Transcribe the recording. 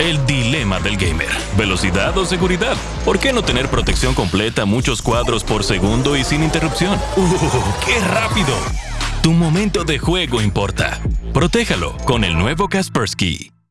El dilema del gamer. ¿Velocidad o seguridad? ¿Por qué no tener protección completa, muchos cuadros por segundo y sin interrupción? ¡Uh, qué rápido! Tu momento de juego importa. Protéjalo con el nuevo Kaspersky.